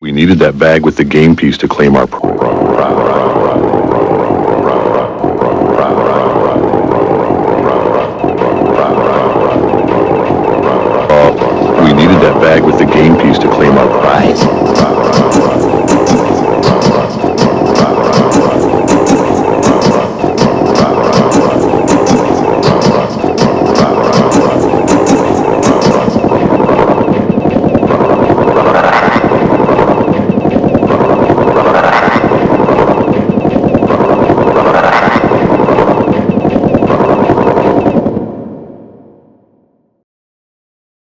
We needed that bag with the game piece to claim our We needed that bag with the game